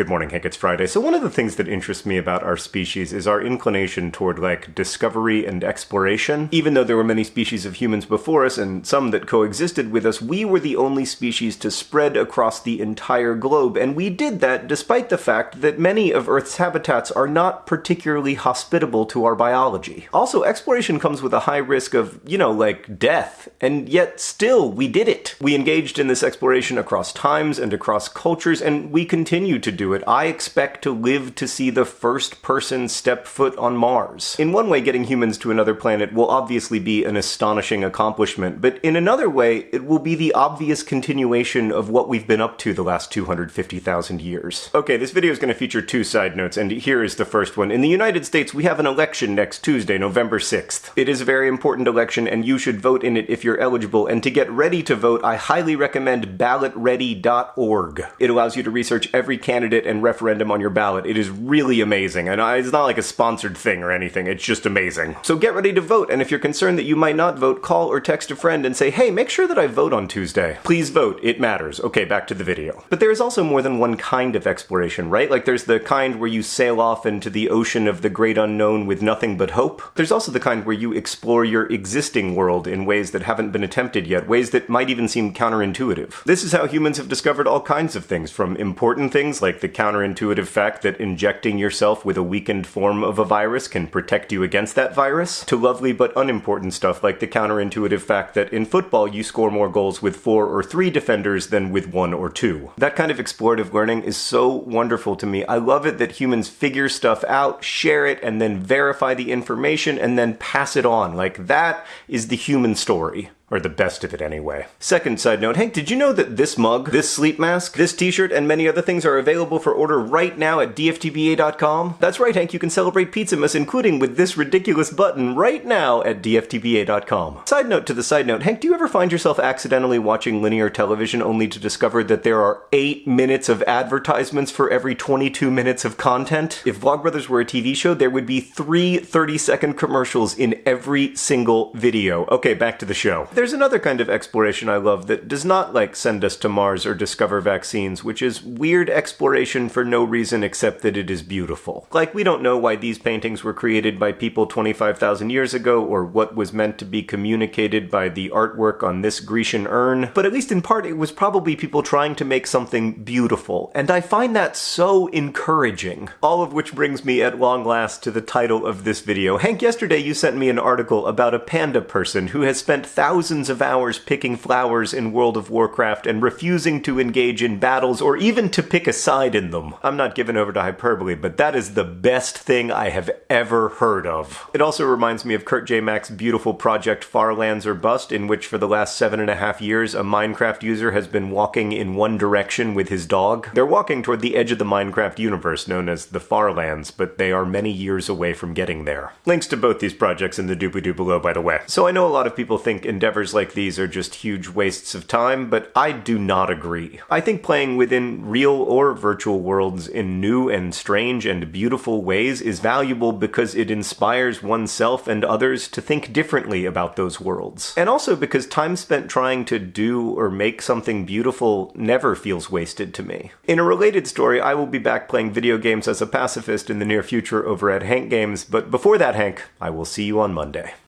Good morning, Hank. It's Friday. So, one of the things that interests me about our species is our inclination toward, like, discovery and exploration. Even though there were many species of humans before us and some that coexisted with us, we were the only species to spread across the entire globe, and we did that despite the fact that many of Earth's habitats are not particularly hospitable to our biology. Also, exploration comes with a high risk of, you know, like, death, and yet still, we did it. We engaged in this exploration across times and across cultures, and we continue to do it. I expect to live to see the first person step foot on Mars. In one way, getting humans to another planet will obviously be an astonishing accomplishment, but in another way, it will be the obvious continuation of what we've been up to the last 250,000 years. Okay, this video is going to feature two side notes, and here is the first one. In the United States, we have an election next Tuesday, November 6th. It is a very important election, and you should vote in it if you're eligible, and to get ready to vote, I highly recommend ballotready.org. It allows you to research every candidate and referendum on your ballot. It is really amazing, and it's not like a sponsored thing or anything, it's just amazing. So get ready to vote, and if you're concerned that you might not vote, call or text a friend and say, hey, make sure that I vote on Tuesday. Please vote, it matters. Okay, back to the video. But there is also more than one kind of exploration, right? Like there's the kind where you sail off into the ocean of the great unknown with nothing but hope. There's also the kind where you explore your existing world in ways that haven't been attempted yet, ways that might even seem counterintuitive. This is how humans have discovered all kinds of things, from important things like the counterintuitive fact that injecting yourself with a weakened form of a virus can protect you against that virus, to lovely but unimportant stuff like the counterintuitive fact that in football you score more goals with four or three defenders than with one or two. That kind of explorative learning is so wonderful to me. I love it that humans figure stuff out, share it, and then verify the information and then pass it on. Like that is the human story. Or the best of it anyway. Second side note, Hank, did you know that this mug, this sleep mask, this t-shirt, and many other things are available for order right now at dftba.com? That's right, Hank, you can celebrate Pizzamas including with this ridiculous button right now at dftba.com. Side note to the side note, Hank, do you ever find yourself accidentally watching linear television only to discover that there are 8 minutes of advertisements for every 22 minutes of content? If Vlogbrothers were a TV show, there would be three 30-second commercials in every single video. Okay, back to the show. There's another kind of exploration I love that does not like send us to Mars or discover vaccines, which is weird exploration for no reason except that it is beautiful. Like, we don't know why these paintings were created by people 25,000 years ago or what was meant to be communicated by the artwork on this Grecian urn, but at least in part it was probably people trying to make something beautiful, and I find that so encouraging. All of which brings me at long last to the title of this video. Hank, yesterday you sent me an article about a panda person who has spent thousands thousands of hours picking flowers in World of Warcraft and refusing to engage in battles or even to pick a side in them. I'm not given over to hyperbole, but that is the best thing I have ever heard of. It also reminds me of Kurt J. Mac's beautiful project Farlands or Bust, in which for the last seven and a half years a Minecraft user has been walking in one direction with his dog. They're walking toward the edge of the Minecraft universe known as the Farlands, but they are many years away from getting there. Links to both these projects in the doobly-doo below, by the way. So I know a lot of people think Endeavor like these are just huge wastes of time, but I do not agree. I think playing within real or virtual worlds in new and strange and beautiful ways is valuable because it inspires oneself and others to think differently about those worlds. And also because time spent trying to do or make something beautiful never feels wasted to me. In a related story, I will be back playing video games as a pacifist in the near future over at Hank Games, but before that, Hank, I will see you on Monday.